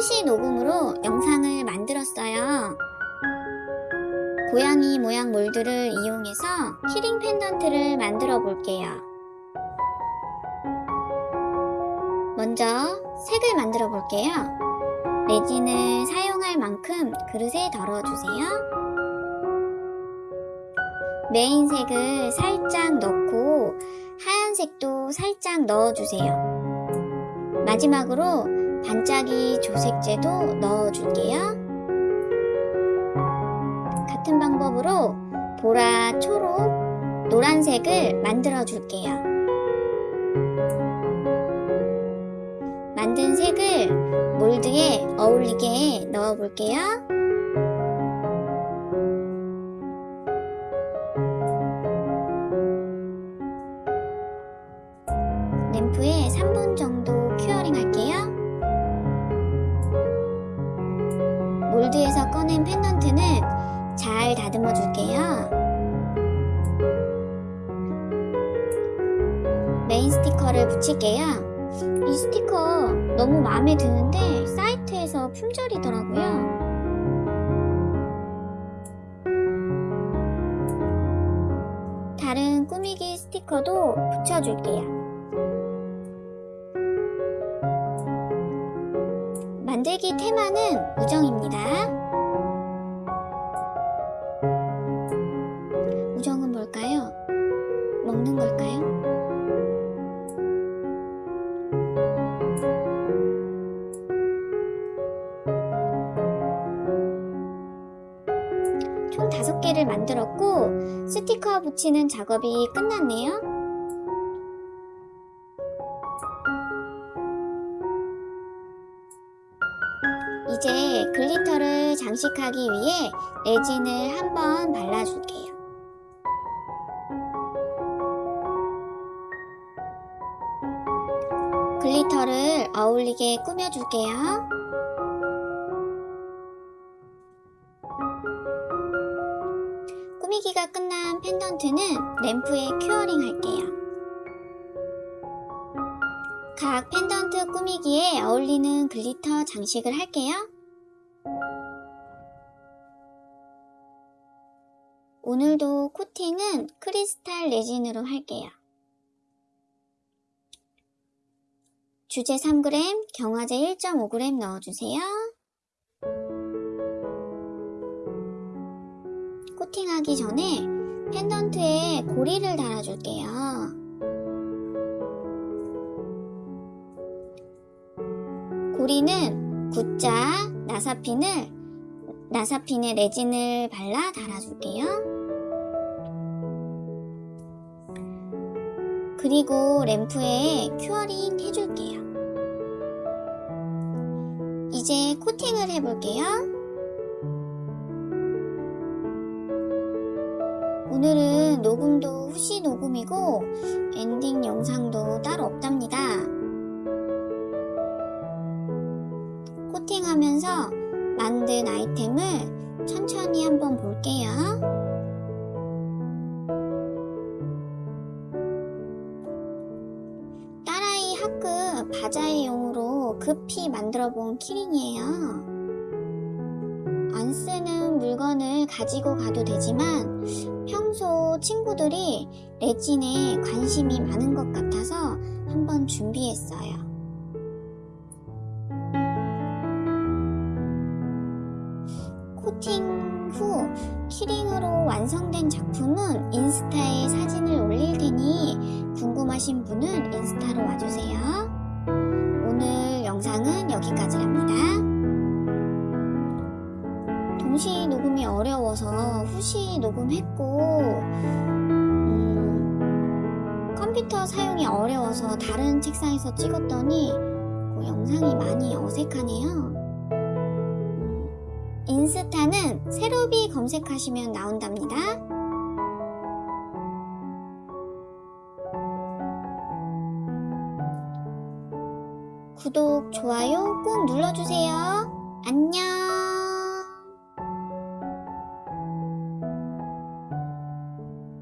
후시 녹음으로 영상을 만들었어요. 고양이 모양 몰드를 이용해서 키링 펜던트를 만들어 볼게요. 먼저 색을 만들어 볼게요. 레진을 사용할 만큼 그릇에 덜어주세요. 메인 색을 살짝 넣고 하얀색도 살짝 넣어주세요. 마지막으로 반짝이 조색제도 넣어줄게요. 같은 방법으로 보라, 초록, 노란색을 만들어 줄게요. 만든 색을 몰드에 어울리게 넣어 볼게요. 몰드에서 꺼낸 펜던트는 잘 다듬어 줄게요. 메인 스티커를 붙일게요. 이 스티커 너무 마음에 드는데 사이트에서 품절이더라고요. 다른 꾸미기 스티커도 붙여줄게요. 만들기 테마는 우정입니다. 우정은 뭘까요? 먹는 걸까요? 총 5개를 만들었고 스티커 붙이는 작업이 끝났네요. glitter를 장식하기 위해 레진을 한번 발라줄게요. glitter를 어울리게 꾸며줄게요. 꾸미기가 끝난 펜던트는 램프에 curing 할게요. 각 펜던트 꾸미기에 어울리는 glitter 장식을 할게요. 오늘도 코팅은 크리스탈 레진으로 할게요. 주제 3g, 경화제 1.5g 넣어주세요. 코팅하기 전에 펜던트에 고리를 달아줄게요. 고리는 구자, 나사핀을 나사핀에 레진을 발라 달아줄게요. 그리고 램프에 curing 해줄게요. 이제 코팅을 해볼게요. 오늘은 녹음도 후시 녹음이고 엔딩 영상도 따로 없답니다. 코팅하면서 만든 아이템을 천천히 한번 볼게요. 바자회 용으로 급히 만들어 본 키링이에요. 안 쓰는 물건을 가지고 가도 되지만 평소 친구들이 레진에 관심이 많은 것 같아서 한번 준비했어요. 코팅 후 키링으로 완성된 작품은 인스타에 사진을 올릴 테니 궁금하신 분은 인스타로 와주세요. 오늘 영상은 여기까지랍니다. 동시 녹음이 어려워서 후시 녹음했고 음, 컴퓨터 사용이 어려워서 다른 책상에서 찍었더니 그 영상이 많이 어색하네요. 인스타는 세로비 검색하시면 나온답니다. 구독, 좋아요 꼭 눌러주세요. 안녕!